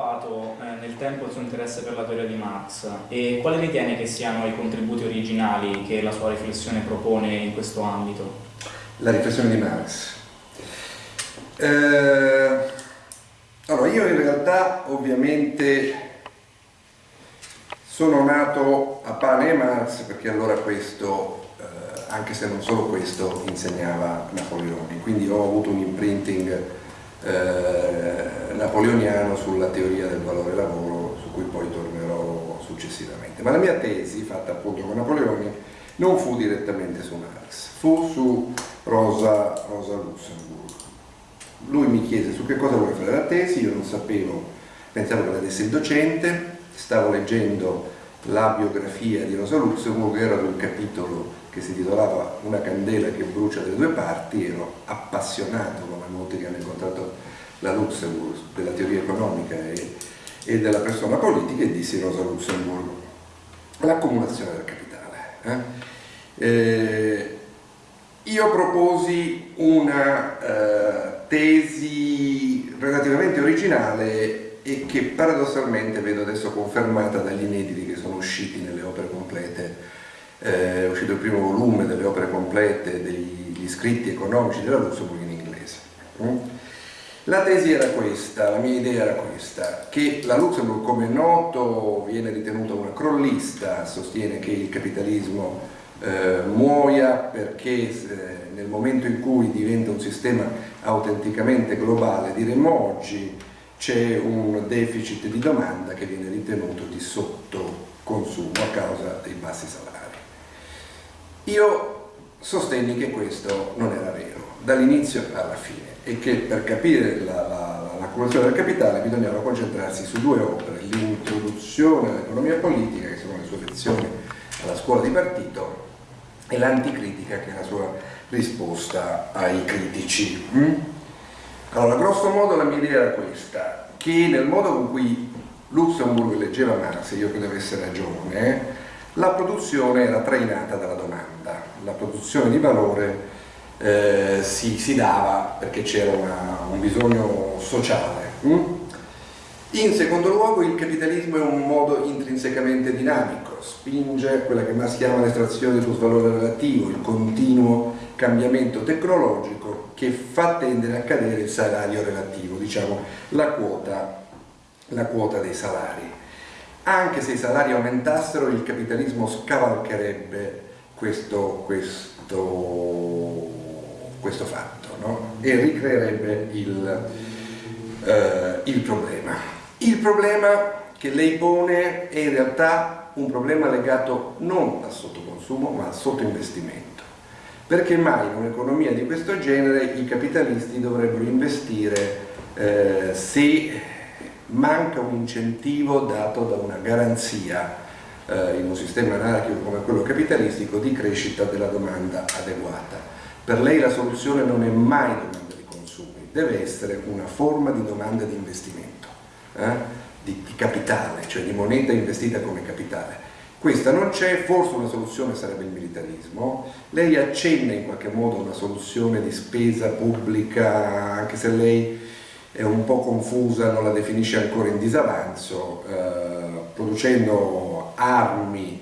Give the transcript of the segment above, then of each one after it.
sviluppato eh, nel tempo il suo interesse per la teoria di Marx e quali ritiene che siano i contributi originali che la sua riflessione propone in questo ambito? La riflessione di Marx. Eh, allora, io in realtà ovviamente sono nato a Pane e Marx perché allora questo, eh, anche se non solo questo, insegnava Napoleone, quindi ho avuto un imprinting eh, napoleoniano sulla teoria del valore lavoro, su cui poi tornerò successivamente. Ma la mia tesi, fatta appunto con Napoleone, non fu direttamente su Marx, fu su Rosa, Rosa Luxemburg. Lui mi chiese su che cosa vuole fare la tesi, io non sapevo, pensavo che la desse il docente, stavo leggendo la biografia di Rosa Luxemburg, era un capitolo che si titolava Una candela che brucia da due parti, ero appassionato, come molti che hanno incontrato la Luxemburg, della teoria economica e, e della persona politica e dissi Rosa Luxemburg, l'accumulazione del capitale. Eh? Eh, io proposi una eh, tesi relativamente originale e che paradossalmente vedo adesso confermata dagli inediti che sono usciti nelle opere complete, eh, è uscito il primo volume delle opere complete degli scritti economici della Luxemburg in inglese. Mm? La tesi era questa, la mia idea era questa, che la Luxemburg come noto viene ritenuta una crollista, sostiene che il capitalismo eh, muoia perché eh, nel momento in cui diventa un sistema autenticamente globale, diremmo oggi, c'è un deficit di domanda che viene ritenuto di sottoconsumo a causa dei bassi salari. Io sostenni che questo non era vero, dall'inizio alla fine, e che per capire l'accumulazione la, la, del capitale bisognava concentrarsi su due opere, l'introduzione all'economia politica, che sono le sue lezioni alla scuola di partito, e l'anticritica, che è la sua risposta ai critici. Mm? Allora, grosso modo la mia idea era questa, che nel modo con cui Luxemburg leggeva Marx, io credo avesse ragione, la produzione era trainata dalla domanda, la produzione di valore eh, si, si, dava perché c'era un bisogno sociale. Hm? In secondo luogo il capitalismo è un modo intrinsecamente dinamico, spinge quella che Marx chiama l'estrazione sul valore relativo, il continuo cambiamento tecnologico che fa tendere a cadere il salario relativo, diciamo la quota, la quota dei salari. Anche se i salari aumentassero il capitalismo scavalcherebbe questo, questo, questo fatto no? e ricreerebbe il, eh, il problema. Il problema che lei pone è in realtà un problema legato non al sottoconsumo ma al sottoinvestimento perché mai in un'economia di questo genere i capitalisti dovrebbero investire eh, se manca un incentivo dato da una garanzia eh, in un sistema anarchico come quello capitalistico di crescita della domanda adeguata. Per lei la soluzione non è mai domanda di consumi, deve essere una forma di domanda di investimento, eh? di, di capitale, cioè di moneta investita come capitale questa non c'è, forse una soluzione sarebbe il militarismo, lei accenna in qualche modo una soluzione di spesa pubblica, anche se lei è un po' confusa, non la definisce ancora in disavanzo, eh, producendo armi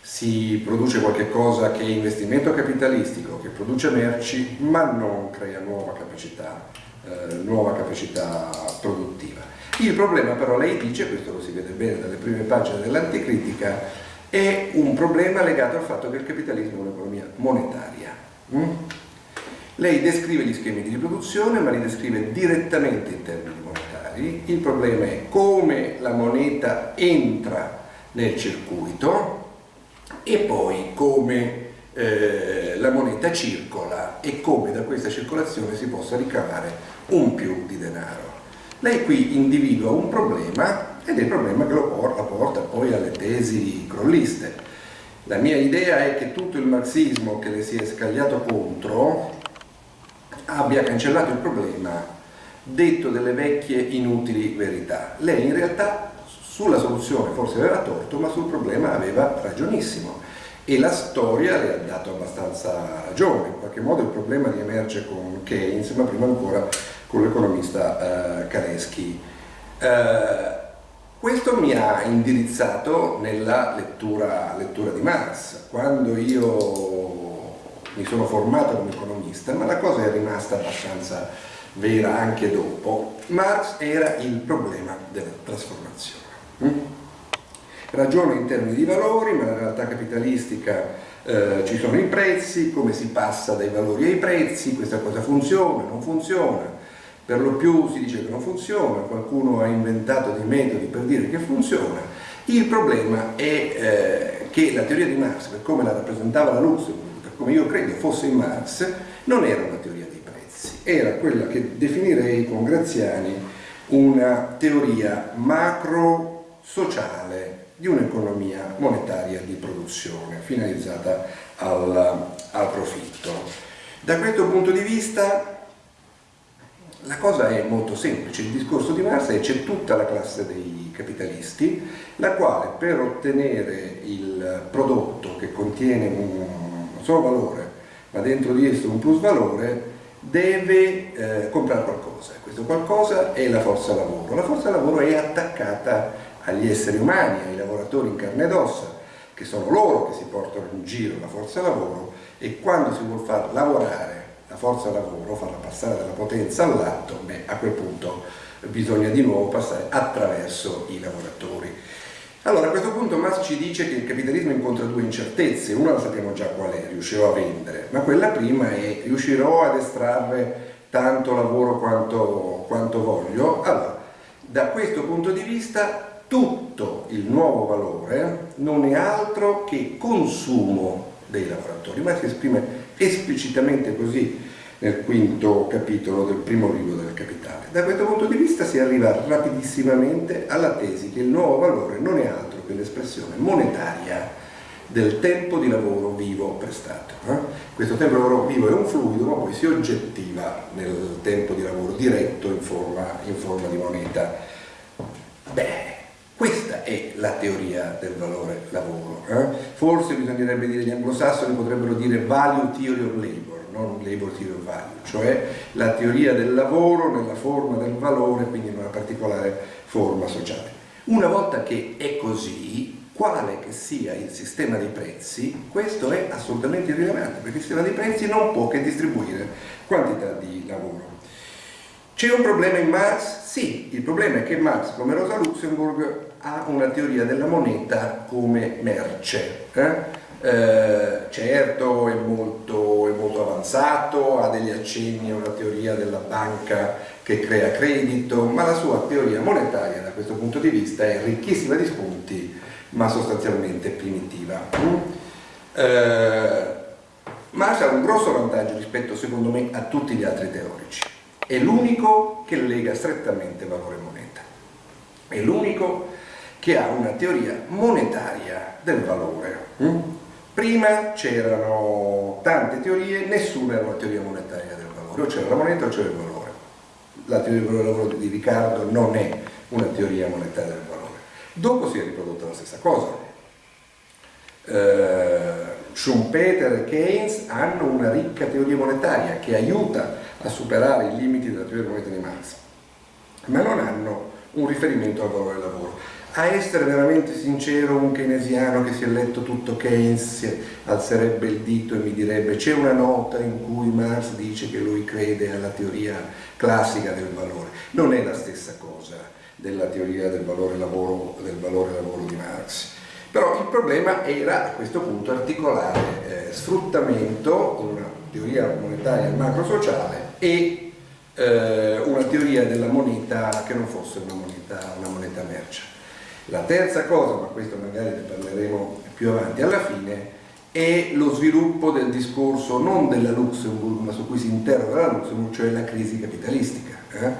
si produce qualcosa che è investimento capitalistico, che produce merci, ma non crea nuova capacità, eh, nuova capacità produttiva. Il problema però, lei dice, questo lo si vede bene dalle prime pagine dell'anticritica, è un problema legato al fatto che il capitalismo è un'economia monetaria. Mm? Lei descrive gli schemi di riproduzione, ma li descrive direttamente in termini monetari. Il problema è come la moneta entra nel circuito e poi come eh, la moneta circola e come da questa circolazione si possa ricavare un più di denaro. Lei qui individua un problema ed è il problema che lo porta, porta poi alle tesi crolliste. La mia idea è che tutto il marxismo che le si è scagliato contro abbia cancellato il problema detto delle vecchie inutili verità. Lei in realtà sulla soluzione forse aveva torto, ma sul problema aveva ragionissimo e la storia le ha dato abbastanza ragione. In qualche modo il problema riemerge con Keynes, ma prima ancora con l'economista eh, Kareschi. Eh, Questo mi ha indirizzato nella lettura, lettura di Marx. Quando io mi sono formato come economista, ma la cosa è rimasta abbastanza vera anche dopo, Marx era il problema della trasformazione. Mm? Ragiona in termini di valori, ma nella realtà capitalistica eh, ci sono i prezzi, come si passa dai valori ai prezzi, questa cosa funziona, non funziona, per lo più si dice che non funziona, qualcuno ha inventato dei metodi per dire che funziona. Il problema è eh, che la teoria di Marx, per come la rappresentava la Luxemburg, per come io credo fosse in Marx, non era una teoria dei prezzi, era quella che definirei con Graziani una teoria macro-sociale di un'economia monetaria di produzione finalizzata al, al profitto. Da questo punto di vista la cosa è molto semplice, il discorso di Marx è c'è tutta la classe dei capitalisti, la quale per ottenere il prodotto che contiene un solo valore, ma dentro di esso un plus valore, deve eh, comprare qualcosa. Questo qualcosa è la forza lavoro. La forza lavoro è attaccata agli esseri umani, ai lavoratori in carne ed ossa, che sono loro che si portano in giro la forza lavoro e quando si vuole far lavorare la forza lavoro, farla passare dalla potenza all'atto, beh, a quel punto bisogna di nuovo passare attraverso i lavoratori. Allora a questo punto Marx ci dice che il capitalismo incontra due incertezze, una la sappiamo già qual è, riuscirò a vendere, ma quella prima è riuscirò ad estrarre tanto lavoro quanto, quanto voglio. Allora, da questo punto di vista tutto il nuovo valore non è altro che consumo dei lavoratori, ma si esprime esplicitamente così nel quinto capitolo del primo libro del Capitale. Da questo punto di vista si arriva rapidissimamente alla tesi che il nuovo valore non è altro che l'espressione monetaria del tempo di lavoro vivo prestato. Eh? Questo tempo di lavoro vivo è un fluido, ma poi si oggettiva nel tempo di lavoro diretto in forma, in forma di moneta. Beh, è la teoria del valore lavoro. Eh? Forse bisognerebbe dire, gli anglosassoni potrebbero dire value theory of labor, non labor theory of value, cioè la teoria del lavoro nella forma del valore, quindi in una particolare forma sociale. Una volta che è così, quale che sia il sistema dei prezzi, questo è assolutamente irrilevante, perché il sistema dei prezzi non può che distribuire quantità di lavoro. C'è un problema in Marx? Sì, il problema è che Marx, come Rosa Luxemburg, ha una teoria della moneta come merce. Eh? Eh, certo è molto, è molto, avanzato, ha degli accenni a una teoria della banca che crea credito, ma la sua teoria monetaria da questo punto di vista è ricchissima di spunti, ma sostanzialmente primitiva. Mm? Eh, Marx ha un grosso vantaggio rispetto, secondo me, a tutti gli altri teorici è l'unico che lega strettamente valore e moneta, è l'unico che ha una teoria monetaria del valore. Mm? Prima c'erano tante teorie, nessuna era una teoria monetaria del valore, o c'era la moneta o c'era il valore. La teoria del valore di Riccardo non è una teoria monetaria del valore. Dopo si è riprodotta la stessa cosa. Eh, Schumpeter e Keynes hanno una ricca teoria monetaria che aiuta a superare i limiti della teoria moneta di Marx, ma non hanno un riferimento al valore del lavoro. A essere veramente sincero, un keynesiano che si è letto tutto Keynes alzerebbe il dito e mi direbbe c'è una nota in cui Marx dice che lui crede alla teoria classica del valore. Non è la stessa cosa della teoria del valore lavoro, del valore lavoro di Marx. Però il problema era a questo punto articolare eh, sfruttamento, una teoria monetaria macro-sociale, e eh, una teoria della moneta che non fosse una moneta, una moneta merce. La terza cosa, ma questo magari ne parleremo più avanti alla fine, è lo sviluppo del discorso non della Luxemburg, ma su cui si interroga la Luxemburg, cioè la crisi capitalistica. Eh?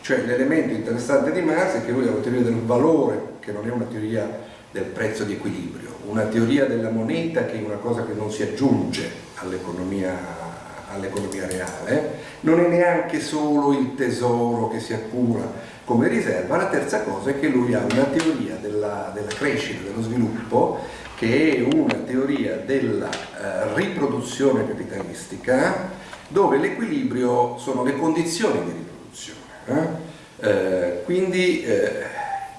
Cioè l'elemento interessante di Marx è che lui ha una teoria del valore, che non è una teoria del prezzo di equilibrio, una teoria della moneta che è una cosa che non si aggiunge all'economia all'economia reale, non è neanche solo il tesoro che si accumula come riserva, la terza cosa è che lui ha una teoria della, della crescita, dello sviluppo, che è una teoria della eh, riproduzione capitalistica, dove l'equilibrio sono le condizioni di riproduzione. Eh? Eh, quindi eh,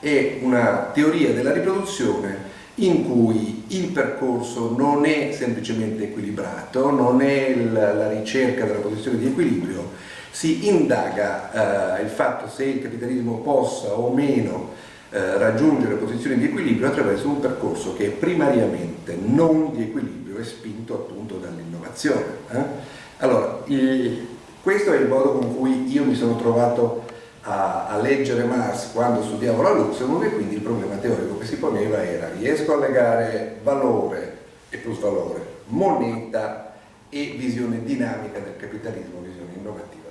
è una teoria della riproduzione in cui il percorso non è semplicemente equilibrato, non è la ricerca della posizione di equilibrio, si indaga eh, il fatto se il capitalismo possa o meno eh, raggiungere posizioni di equilibrio attraverso un percorso che è primariamente non di equilibrio e spinto appunto dall'innovazione. Eh? Allora, il, questo è il modo con cui io mi sono trovato a, a, leggere Marx quando studiavo la Luxemburg e quindi il problema teorico che si poneva era riesco a legare valore e plusvalore, moneta e visione dinamica del capitalismo, visione innovativa